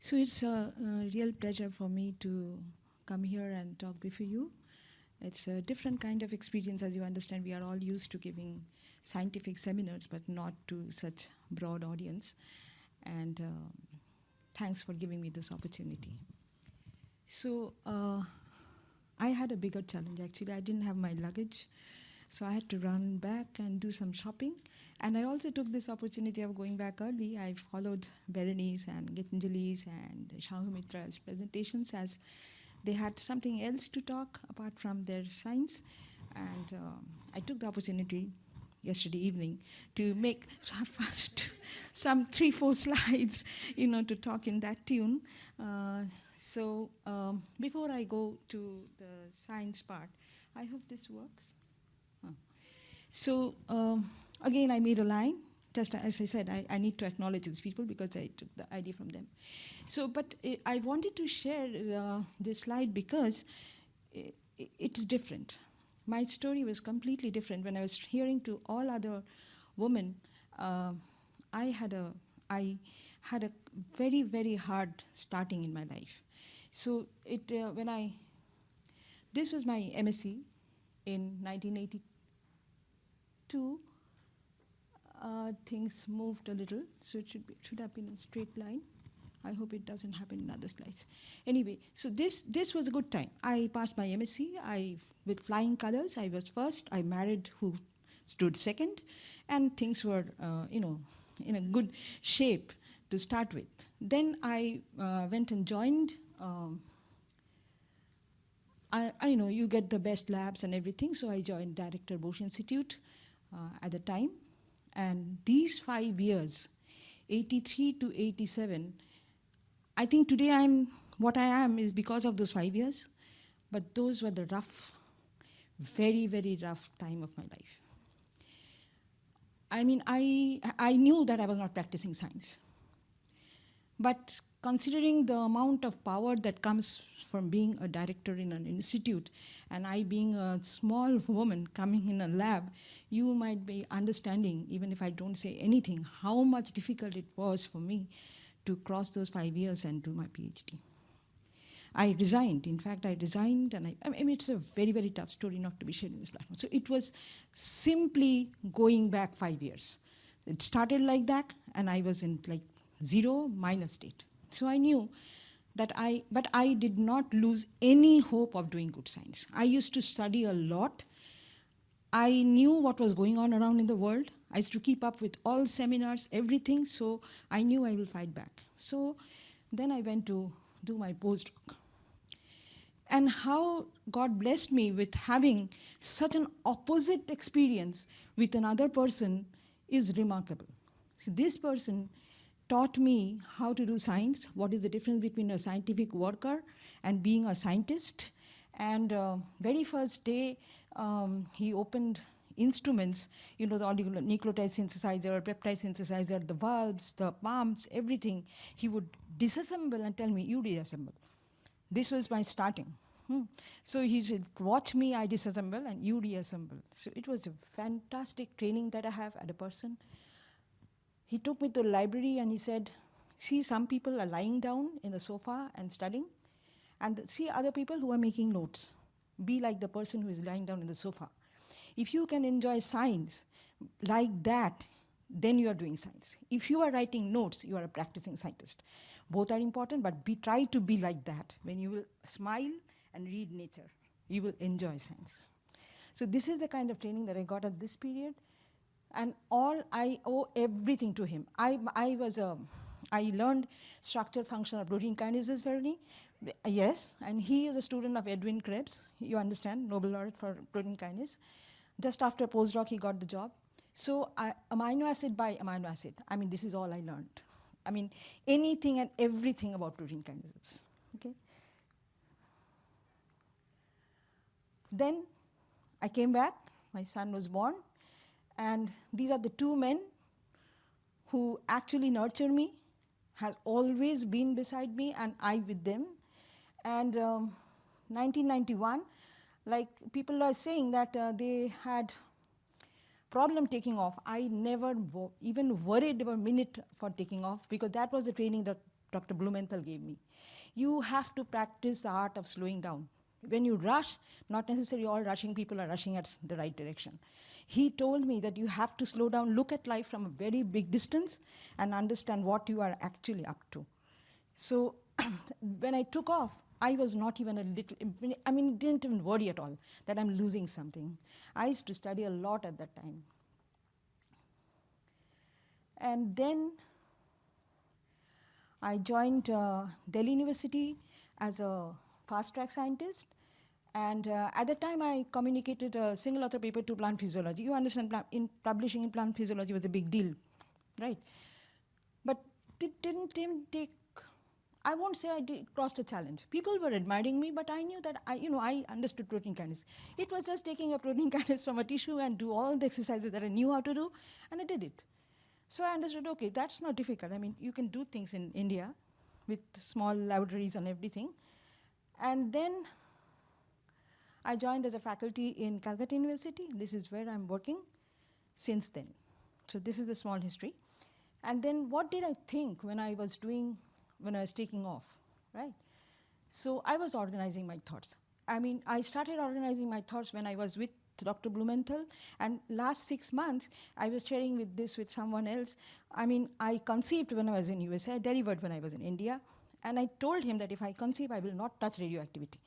So it's a, a, real pleasure for me to come here and talk before you. It's a different kind of experience, as you understand. We are all used to giving scientific seminars, but not to such broad audience. And uh, thanks for giving me this opportunity. So uh, I had a bigger challenge, actually. I didn't have my luggage, so I had to run back and do some shopping. And I also took this opportunity of going back early. I followed Berenice and Gitanjali's and Shahumitra's presentations as they had something else to talk apart from their science. And um, I took the opportunity yesterday evening to make some three, four slides, you know, to talk in that tune. Uh, so um, before I go to the science part, I hope this works. So um, again, I made a line. Just as I said, I, I, need to acknowledge these people because I took the idea from them. So, but it, I wanted to share uh, this slide because it, it's different. My story was completely different. When I was hearing to all other women, uh, I had a, I had a very, very hard starting in my life. So it, uh, when I, this was my MSc in 1982, uh, things moved a little, so it should, be, should have been a straight line. I hope it doesn't happen in other slides. Anyway, so this, this was a good time. I passed my MSc, I, with flying colors, I was first, I married who stood second, and things were, uh, you know, in a good shape to start with. Then I uh, went and joined, um, I, I know you get the best labs and everything, so I joined Director Bose Institute Uh, at the time, and these five years, 83 to 87, I think today I'm what I am is because of those five years, but those were the rough, very, very rough time of my life. I mean, I, I knew that I was not practicing science. But considering the amount of power that comes from being a director in an institute, and I being a small woman coming in a lab, you might be understanding, even if I don't say anything, how much difficult it was for me to cross those five years and do my PhD. I resigned. In fact, I resigned, and I, I mean, it's a very, very tough story not to be shared in this platform. So it was simply going back five years. It started like that, and I was in like zero minus state. So I knew that I, but I did not lose any hope of doing good science. I used to study a lot, I knew what was going on around in the world. I used to keep up with all seminars, everything, so I knew I will fight back. So then I went to do my postdoc. And how God blessed me with having such an opposite experience with another person is remarkable. So this person taught me how to do science, what is the difference between a scientific worker and being a scientist. And uh, very first day, um, he opened instruments, you know, the nucleotide synthesizer, peptide synthesizer, the valves, the pumps, everything. He would disassemble and tell me, you disassemble. This was my starting. Hmm. So he said, watch me, I disassemble, and you reassemble. So it was a fantastic training that I have at a person. He took me to the library and he said, see, some people are lying down in the sofa and studying, and see other people who are making notes be like the person who is lying down in the sofa. If you can enjoy science like that, then you are doing science. If you are writing notes, you are a practicing scientist. Both are important, but be, try to be like that. When you will smile and read nature, you will enjoy science. So this is the kind of training that I got at this period. And all, I owe everything to him. I, I was a, I learned structure function of protein kinases very Yes, and he is a student of Edwin Krebs, you understand, Nobel laureate for protein kinase. Just after postdoc, he got the job. So I, amino acid by amino acid, I mean, this is all I learned. I mean, anything and everything about protein kinases, okay? Then I came back, my son was born, and these are the two men who actually nurture me, has always been beside me, and I with them. And um, 1991, like people are saying that uh, they had problem taking off. I never even worried a minute for taking off because that was the training that Dr. Blumenthal gave me. You have to practice the art of slowing down. When you rush, not necessarily all rushing people are rushing at the right direction. He told me that you have to slow down, look at life from a very big distance, and understand what you are actually up to. So when I took off, I was not even a little, I mean, didn't even worry at all that I'm losing something. I used to study a lot at that time. And then I joined uh, Delhi University as a fast track scientist. And uh, at the time, I communicated a single author paper to plant physiology. You understand, in publishing in plant physiology was a big deal, right? But it didn't take, I won't say I did, crossed a challenge. People were admiring me, but I knew that I, you know, I understood protein kinase. It was just taking a protein kinase from a tissue and do all the exercises that I knew how to do, and I did it. So I understood, okay, that's not difficult. I mean, you can do things in India with small laboratories and everything. And then I joined as a faculty in Calcutta University. This is where I'm working since then. So this is the small history. And then what did I think when I was doing, when I was taking off, right? So I was organizing my thoughts. I mean, I started organizing my thoughts when I was with Dr. Blumenthal. And last six months, I was sharing with this with someone else. I mean, I conceived when I was in USA, I delivered when I was in India. And I told him that if I conceive, I will not touch radioactivity.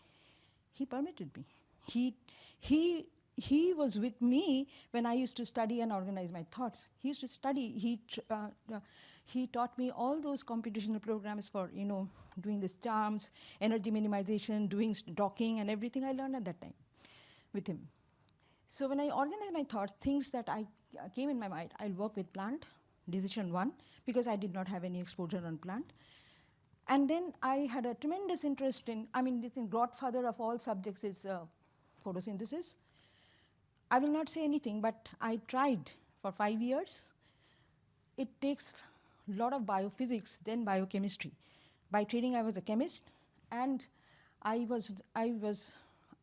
He permitted me. He, he, he was with me when I used to study and organize my thoughts. He used to study. He, uh, uh, he taught me all those computational programs for, you know, doing this charms, energy minimization, doing docking, and everything I learned at that time with him. So when I organized my thoughts, things that I uh, came in my mind, I'll work with plant, decision one, because I did not have any exposure on plant. And then I had a tremendous interest in, I mean, the godfather of all subjects is uh, photosynthesis. I will not say anything, but I tried for five years. It takes a lot of biophysics, then biochemistry. By training, I was a chemist, and I was, I was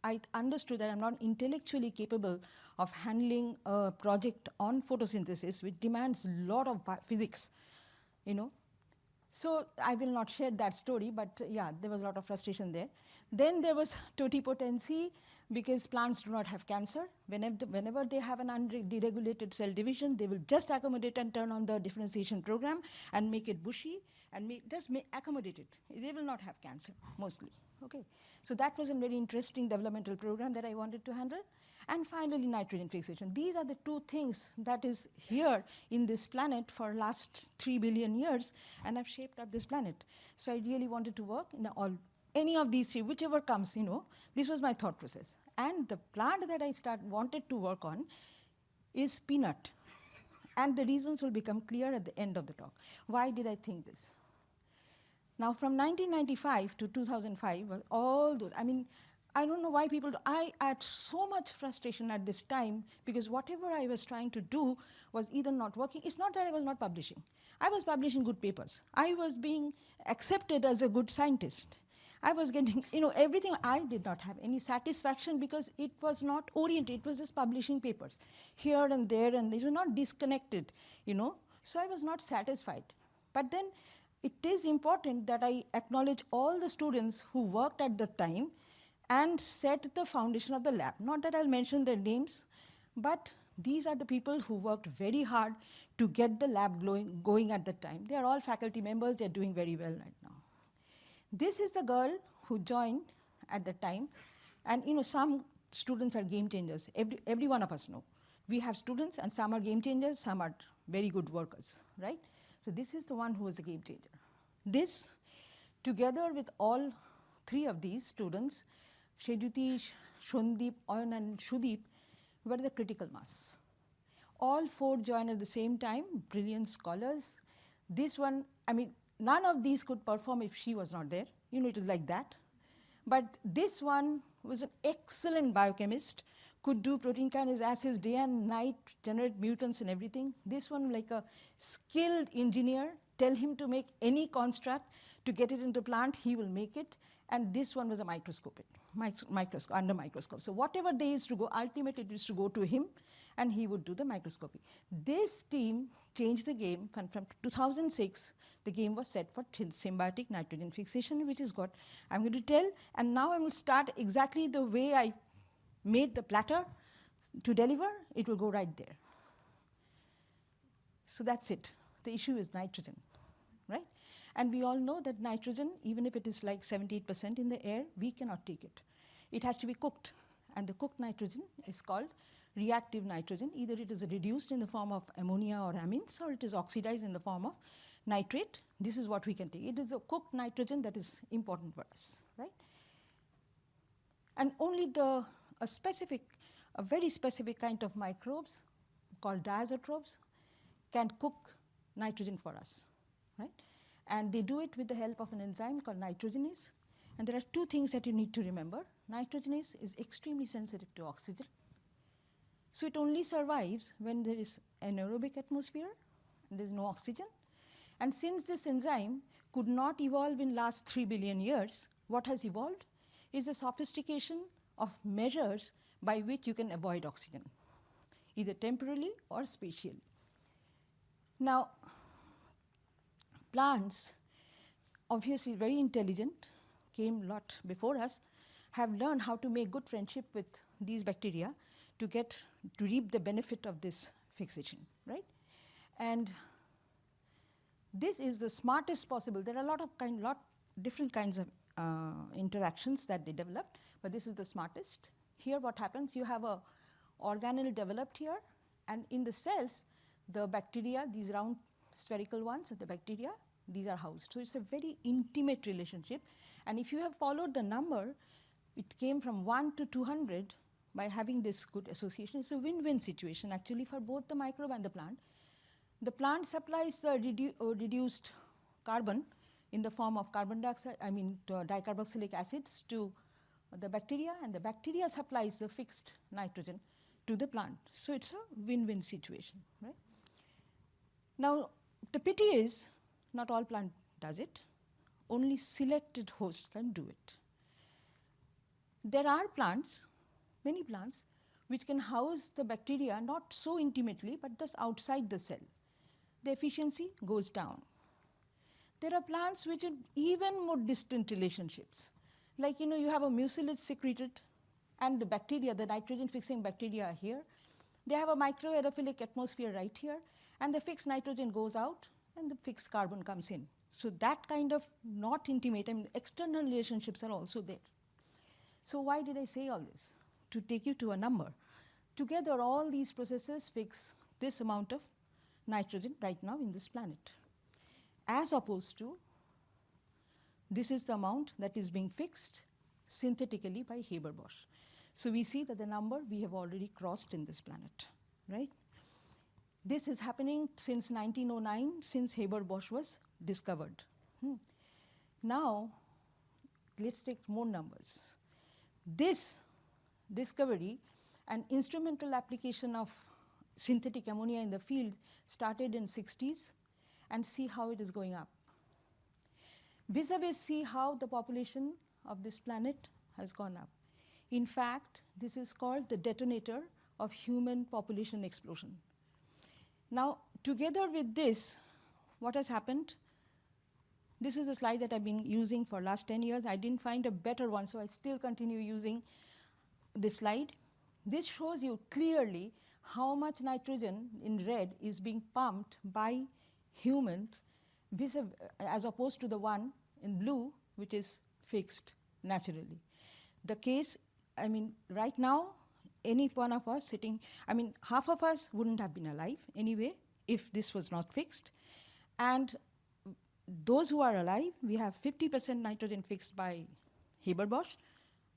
I understood that I'm not intellectually capable of handling a project on photosynthesis, which demands a lot of physics, you know. So I will not share that story, but yeah, there was a lot of frustration there. Then there was totipotency because plants do not have cancer. Whenever, whenever they have an underegulated cell division, they will just accommodate and turn on the differentiation program and make it bushy and make, just make, accommodate it. They will not have cancer, mostly. Okay. So that was a very interesting developmental program that I wanted to handle. And finally, nitrogen fixation. These are the two things that is here in this planet for last three billion years, and I've shaped up this planet. So I really wanted to work in all, any of these three, whichever comes, you know, this was my thought process. And the plant that I start, wanted to work on is peanut. And the reasons will become clear at the end of the talk. Why did I think this? Now, from 1995 to 2005, all those, I mean, I don't know why people, I had so much frustration at this time because whatever I was trying to do was either not working. It's not that I was not publishing. I was publishing good papers. I was being accepted as a good scientist. I was getting, you know, everything. I did not have any satisfaction because it was not oriented. It was just publishing papers here and there, and they were not disconnected, you know. So I was not satisfied. But then it is important that I acknowledge all the students who worked at the time and set the foundation of the lab. Not that I'll mention their names, but these are the people who worked very hard to get the lab going, going at the time. They are all faculty members, they're doing very well. This is the girl who joined at the time, and you know, some students are game changers. Every, every one of us know. We have students, and some are game changers, some are very good workers, right? So this is the one who was a game changer. This, together with all three of these students, Sejyoti, Shundeep, Oyan and Shudeep, were the critical mass. All four joined at the same time, brilliant scholars. This one, I mean, none of these could perform if she was not there. You know, it is like that. But this one was an excellent biochemist, could do protein kinase assays day and night, generate mutants and everything. This one like a skilled engineer, tell him to make any construct to get it into plant, he will make it. And this one was a microscopic, microscope, under microscope. So whatever they used to go, ultimately it used to go to him and he would do the microscopy. This team changed the game from 2006 the game was set for symbiotic nitrogen fixation, which is what I'm going to tell. And now I will start exactly the way I made the platter to deliver. It will go right there. So that's it. The issue is nitrogen, right? And we all know that nitrogen, even if it is like 78% in the air, we cannot take it. It has to be cooked. And the cooked nitrogen is called reactive nitrogen. Either it is reduced in the form of ammonia or amines, or it is oxidized in the form of nitrate. This is what we can take. It is a cooked nitrogen that is important for us, right? And only the a specific, a very specific kind of microbes called diazotrophs can cook nitrogen for us, right? And they do it with the help of an enzyme called nitrogenase. And there are two things that you need to remember. Nitrogenase is extremely sensitive to oxygen. So it only survives when there is anaerobic atmosphere, and there is no oxygen. And since this enzyme could not evolve in last 3 billion years, what has evolved is a sophistication of measures by which you can avoid oxygen, either temporally or spatially. Now, plants, obviously very intelligent, came lot before us, have learned how to make good friendship with these bacteria to get to reap the benefit of this fixation, right? And this is the smartest possible. There are a lot of kind, lot different kinds of uh, interactions that they developed, but this is the smartest. Here, what happens? You have a organelle developed here, and in the cells, the bacteria, these round spherical ones, the bacteria, these are housed. So it's a very intimate relationship. And if you have followed the number, it came from 1 to 200 by having this good association. It's a win-win situation actually for both the microbe and the plant. The plant supplies the redu uh, reduced carbon in the form of carbon dioxide, I mean dicarboxylic acids to the bacteria and the bacteria supplies the fixed nitrogen to the plant. So it's a win-win situation, right? Now, the pity is not all plant does it. Only selected hosts can do it. There are plants, many plants, which can house the bacteria not so intimately, but just outside the cell. The efficiency goes down. There are plants which have even more distant relationships. Like, you know, you have a mucilage secreted and the bacteria, the nitrogen fixing bacteria are here. They have a microaerophilic atmosphere right here and the fixed nitrogen goes out and the fixed carbon comes in. So that kind of not intimate, I mean, external relationships are also there. So why did I say all this? To take you to a number. Together, all these processes fix this amount of nitrogen right now in this planet. As opposed to, this is the amount that is being fixed synthetically by Haber-Bosch. So we see that the number we have already crossed in this planet, right? This is happening since 1909, since Haber-Bosch was discovered. Hmm. Now, let's take more numbers. This discovery and instrumental application of synthetic ammonia in the field started in 60s and see how it is going up. Vis-a-vis see how the population of this planet has gone up. In fact, this is called the detonator of human population explosion. Now, together with this, what has happened? This is a slide that I've been using for last 10 years. I didn't find a better one, so I still continue using this slide. This shows you clearly how much nitrogen in red is being pumped by humans as opposed to the one in blue, which is fixed naturally. The case, I mean, right now, any one of us sitting, I mean, half of us wouldn't have been alive anyway if this was not fixed. And those who are alive, we have 50% nitrogen fixed by Haber-Bosch,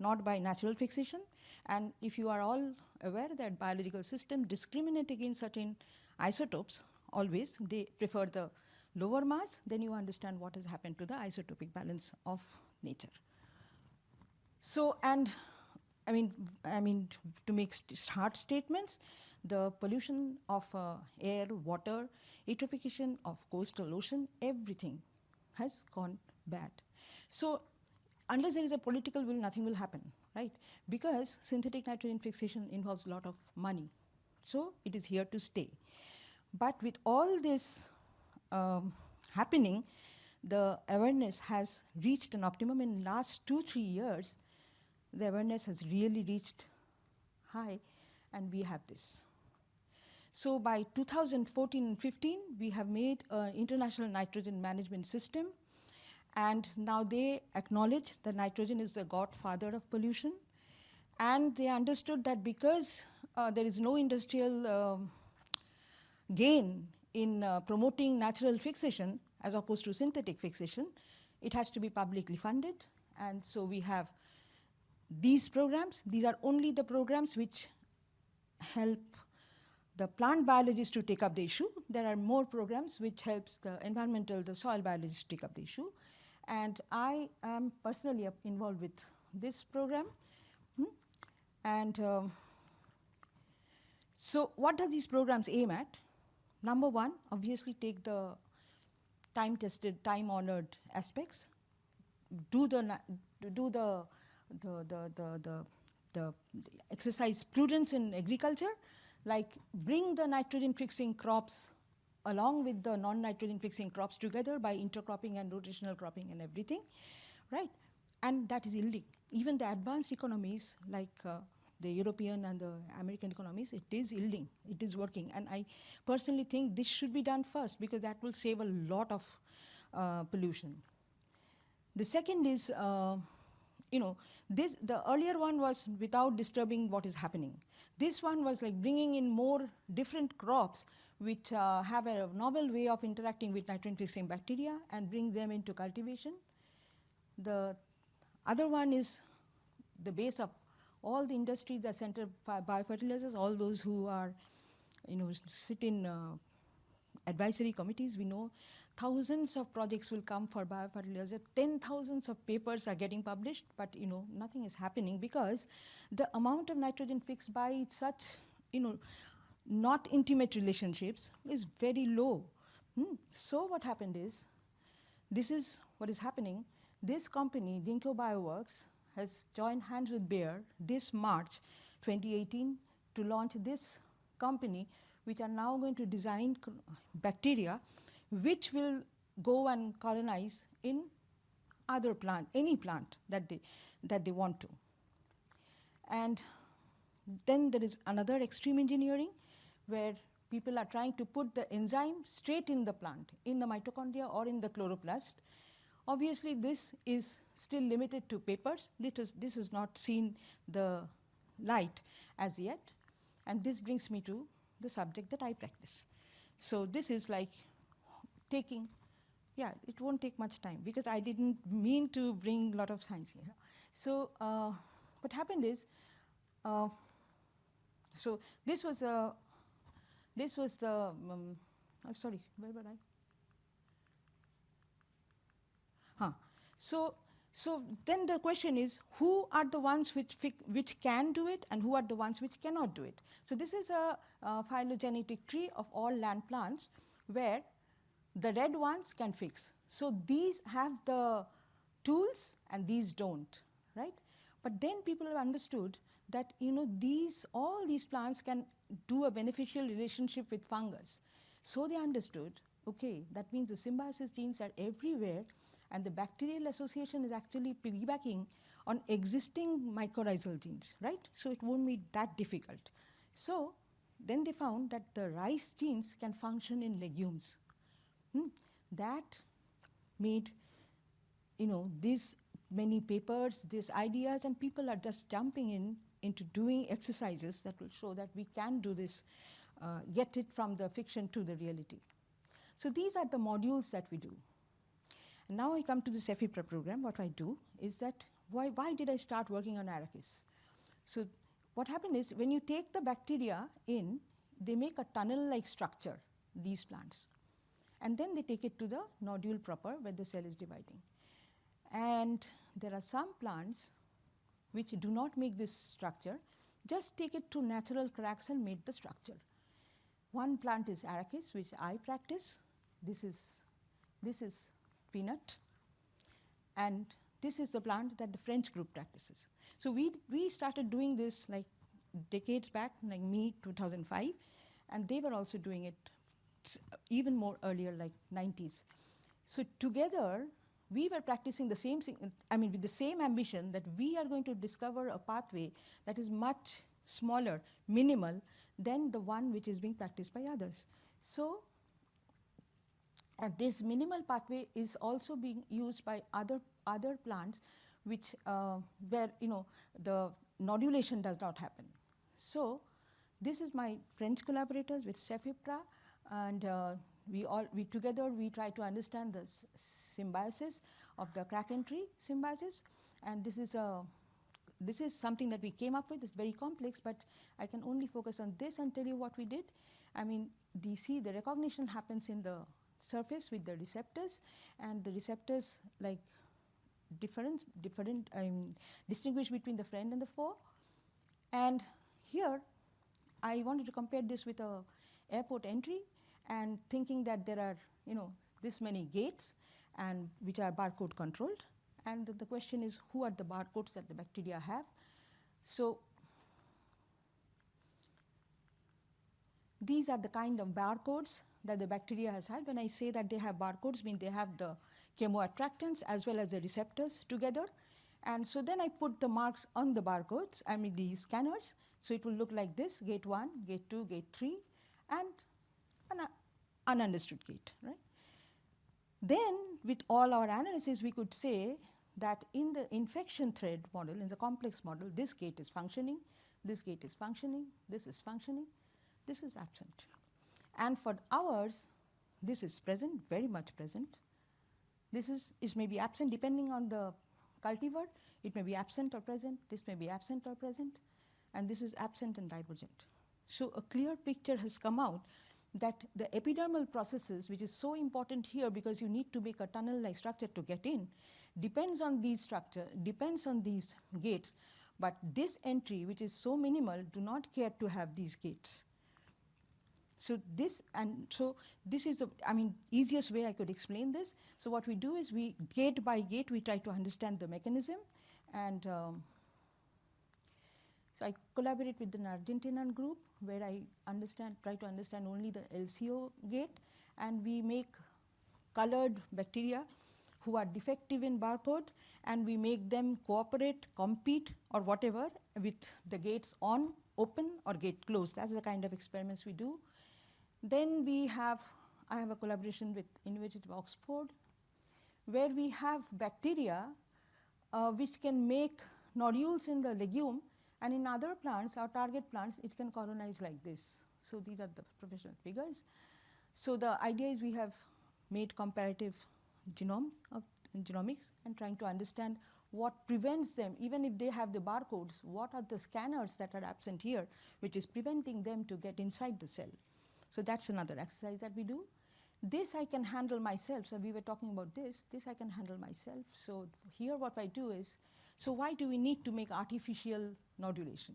not by natural fixation. And if you are all aware that biological systems discriminate against certain isotopes, always, they prefer the lower mass, then you understand what has happened to the isotopic balance of nature. So, and I mean, I mean, to make hard statements, the pollution of uh, air, water, eutrophication of coastal ocean, everything has gone bad. So unless there is a political will, nothing will happen, right? Because synthetic nitrogen fixation involves a lot of money. So it is here to stay. But with all this um, happening, the awareness has reached an optimum in the last two, three years. The awareness has really reached high, and we have this. So by 2014 and 15, we have made an international nitrogen management system, and now they acknowledge that nitrogen is the godfather of pollution, and they understood that because uh, there is no industrial uh, gain in uh, promoting natural fixation as opposed to synthetic fixation, it has to be publicly funded. And so we have these programs. These are only the programs which help the plant biologists to take up the issue. There are more programs which helps the environmental, the soil biologists to take up the issue. And I am personally involved with this program. Hmm? And um, so what do these programs aim at? Number one, obviously take the time-tested, time-honored aspects, do the, do the, the, the, the, the, the exercise prudence in agriculture, like bring the nitrogen fixing crops along with the non-nitrogen fixing crops together by intercropping and rotational cropping and everything, right? And that is yielding. Even the advanced economies like uh, the European and the American economies, it is yielding, it is working. And I personally think this should be done first because that will save a lot of uh, pollution. The second is, uh, you know, this, the earlier one was without disturbing what is happening. This one was like bringing in more different crops which uh, have a novel way of interacting with nitrogen fixing bacteria and bring them into cultivation. The other one is the base of all the industries that center biofertilizers, all those who are, you know, sit in uh, advisory committees, we know thousands of projects will come for biofertilizer, ten thousands of papers are getting published, but you know, nothing is happening because the amount of nitrogen fixed by such, you know, not intimate relationships is very low. Hmm. So what happened is, this is what is happening. This company, Ginkgo Bioworks, has joined hands with Bayer this March 2018 to launch this company which are now going to design bacteria which will go and colonize in other plant, any plant that they, that they want to. And then there is another extreme engineering where people are trying to put the enzyme straight in the plant, in the mitochondria or in the chloroplast. Obviously, this is still limited to papers. This, is, this has not seen the light as yet. And this brings me to the subject that I practice. So this is like taking, yeah, it won't take much time because I didn't mean to bring a lot of science here. So uh, what happened is, uh, so this was a, this was the, um, I'm sorry, where were I? Huh. So so then the question is, who are the ones which, which can do it and who are the ones which cannot do it? So this is a, a phylogenetic tree of all land plants where the red ones can fix. So these have the tools and these don't, right? But then people have understood that you know these all these plants can do a beneficial relationship with fungus. So they understood, okay, that means the symbiosis genes are everywhere and the bacterial association is actually piggybacking on existing mycorrhizal genes, right? So it won't be that difficult. So then they found that the rice genes can function in legumes. Hmm. That made, you know, these many papers, these ideas, and people are just jumping in into doing exercises that will show that we can do this, uh, get it from the fiction to the reality. So these are the modules that we do. And Now I come to the CEFIPRA program. What I do is that why, why did I start working on arachis? So what happened is when you take the bacteria in, they make a tunnel-like structure, these plants. And then they take it to the nodule proper where the cell is dividing. And there are some plants which do not make this structure, just take it to natural cracks and make the structure. One plant is arachis, which I practice. This is, this is peanut. And this is the plant that the French group practices. So we, we started doing this like decades back, like me, 2005, and they were also doing it even more earlier, like 90s. So together, we were practicing the same thing, I mean, with the same ambition that we are going to discover a pathway that is much smaller, minimal, than the one which is being practiced by others. So this minimal pathway is also being used by other, other plants which uh, where you know the nodulation does not happen. So this is my French collaborators with Cefipra and uh, we all we together we try to understand the symbiosis of the crack entry symbiosis. And this is a this is something that we came up with. It's very complex but i can only focus on this and tell you what we did. I mean the see the recognition happens in the surface with the receptors. And the receptors like different different I mean, distinguish between the friend and the foe. And here I wanted to compare this with a airport entry and thinking that there are you know this many gates and which are barcode controlled and the, the question is who are the barcodes that the bacteria have so these are the kind of barcodes that the bacteria has had. When I say that they have barcodes, mean they have the chemoattractants as well as the receptors together. And so then I put the marks on the barcodes, I mean these scanners. So it will look like this, gate 1, gate 2, gate 3, and an ununderstood gate, right? Then with all our analysis, we could say that in the infection thread model, in the complex model, this gate is functioning, this gate is functioning, this is functioning, this is absent. And for ours, this is present, very much present. This is, is maybe absent depending on the cultivar. It may be absent or present. This may be absent or present. And this is absent and divergent. So a clear picture has come out that the epidermal processes, which is so important here because you need to make a tunnel-like structure to get in, depends on these structure, depends on these gates. But this entry, which is so minimal, do not care to have these gates. So this and so this is the I mean easiest way I could explain this. So what we do is we gate by gate we try to understand the mechanism, and um, so I collaborate with an Argentinian group where I understand try to understand only the LCO gate, and we make colored bacteria who are defective in barcode and we make them cooperate, compete or whatever with the gates on, open or gate closed. That's the kind of experiments we do. Then we have, I have a collaboration with of Oxford, where we have bacteria uh, which can make nodules in the legume and in other plants, our target plants, it can colonize like this. So these are the professional figures. So the idea is we have made comparative genomes of uh, genomics and trying to understand what prevents them, even if they have the barcodes, what are the scanners that are absent here, which is preventing them to get inside the cell. So that's another exercise that we do. This I can handle myself. So we were talking about this. This I can handle myself. So here what I do is, so why do we need to make artificial nodulation?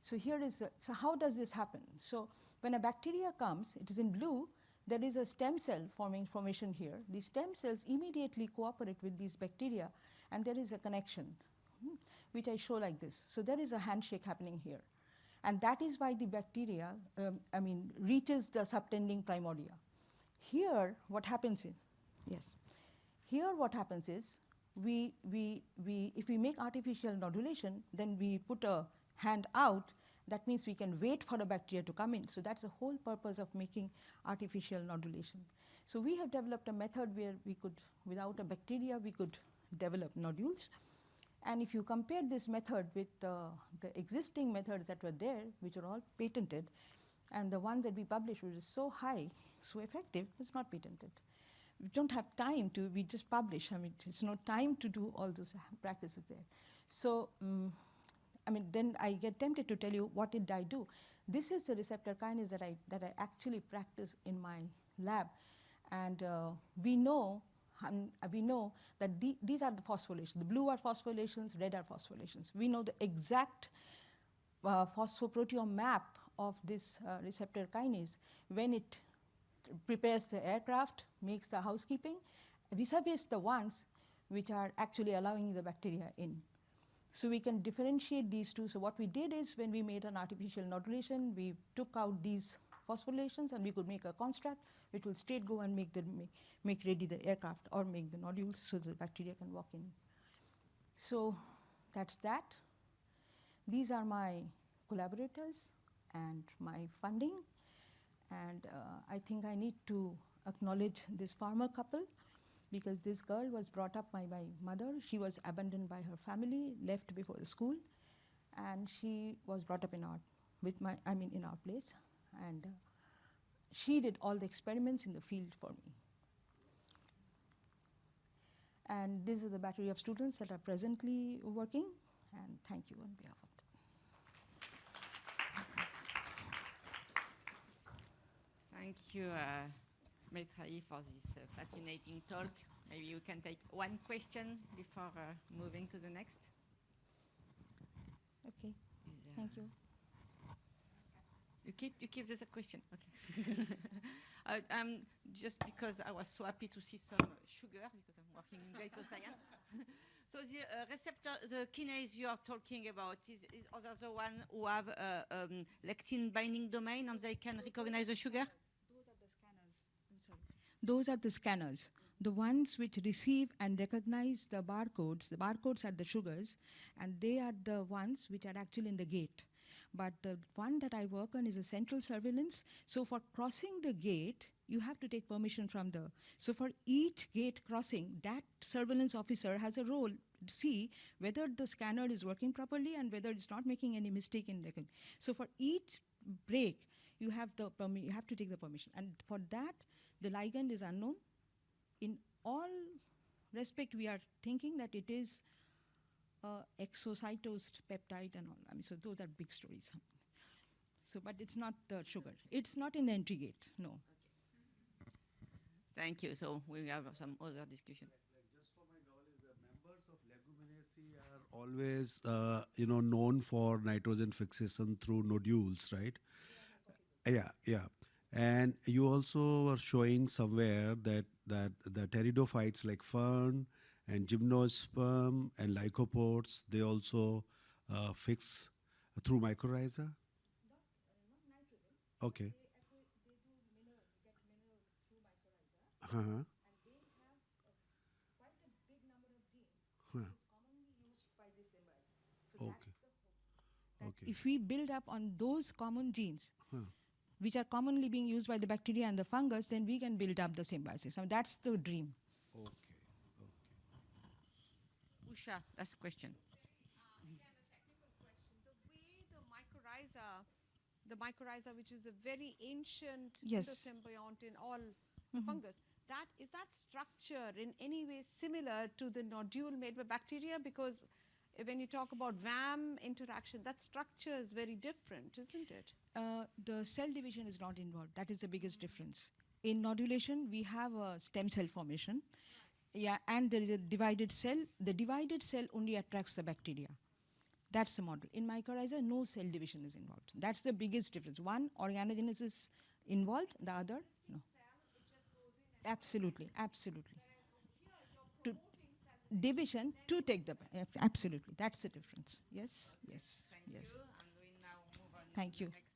So here is, a, so how does this happen? So when a bacteria comes, it is in blue, there is a stem cell forming formation here. These stem cells immediately cooperate with these bacteria and there is a connection, hmm, which I show like this. So there is a handshake happening here. And that is why the bacteria, um, I mean, reaches the subtending primordia. Here, what happens is, yes, here what happens is, we, we, we, if we make artificial nodulation, then we put a hand out, that means we can wait for a bacteria to come in. So that's the whole purpose of making artificial nodulation. So we have developed a method where we could, without a bacteria, we could develop nodules. And if you compare this method with uh, the existing methods that were there, which are all patented, and the one that we published, which is so high, so effective, it's not patented. We don't have time to, we just publish. I mean, it's no time to do all those practices there. So, um, I mean, then I get tempted to tell you what did I do. This is the receptor kinase that I, that I actually practice in my lab. And uh, we know and we know that the, these are the phosphorylations. The blue are phosphorylations, red are phosphorylations. We know the exact uh, phosphoproteome map of this uh, receptor kinase when it prepares the aircraft, makes the housekeeping, vis-a-vis the ones which are actually allowing the bacteria in. So we can differentiate these two. So what we did is when we made an artificial nodulation, we took out these phosphorylations and we could make a construct which will straight go and make, the, make, make ready the aircraft or make the nodules so the bacteria can walk in. So that's that. These are my collaborators and my funding. And uh, I think I need to acknowledge this farmer couple because this girl was brought up by my mother. She was abandoned by her family, left before the school, and she was brought up in our, with my, I mean, in our place. And uh, she did all the experiments in the field for me. And these are the battery of students that are presently working. And thank you on behalf of them. Thank you, uh, for this uh, fascinating talk. Maybe you can take one question before uh, moving to the next. Okay, there- thank you. You keep you keep this a question, okay? uh, um, just because I was so happy to see some sugar because I'm working in glyco science. so the uh, receptor, the kinase you are talking about is, is other the one who have uh, um, lectin binding domain and they can recognize the sugar. Those are the scanners. I'm sorry. Those are the scanners, the ones which receive and recognize the barcodes. The barcodes are the sugars, and they are the ones which are actually in the gate. But the one that I work on is a central surveillance. So for crossing the gate, you have to take permission from the. So for each gate crossing, that surveillance officer has a role to see whether the scanner is working properly and whether it's not making any mistake in recognition. So for each break, you have the you have to take the permission, and for that, the ligand is unknown. In all respect, we are thinking that it is uh, exocytosed peptide and all. I mean, so those are big stories. So, but it's not the sugar. It's not in the entry gate. No. Thank you. So we have some other discussion. Like just for my knowledge, the members of Leguminosae are always, uh, you know, known for nitrogen fixation through nodules, right? Yeah, yeah. And you also were showing somewhere that that the pteridophytes like fern and gymnosperm and lycopods, they also uh, fix through mycorrhiza. Okay. Uh-huh. and they have quite a big number of genes Huh. is commonly used by this symbiosis. So Okay. that's the hope. That Okay. If we build up on those common genes, Huh. Which are commonly being used by the bacteria and the fungus, then we can build up the symbiosis. I mean, that's the dream. Okay. Okay. Usha, that's the question. Again, a technical question. The way the mycorrhiza, the mycorrhiza, which is a very ancient Yes. endosymbiont in all the mm-hmm. fungus, that is that structure in any way similar to the nodule made by bacteria? Because when you talk about VAM interaction, that structure is very different, isn't it? Uh, the cell division is not involved. That is the biggest difference. In nodulation, we have a stem cell formation. Yeah, and there is a divided cell. The divided cell only attracts the bacteria. That's the model. In mycorrhiza, no cell division is involved. That's the biggest difference. One, organogenesis is involved, the other, no. Absolutely, absolutely. To division to take the absolutely. That's the difference. Yes, yes, yes. you. And we now move on Thank you.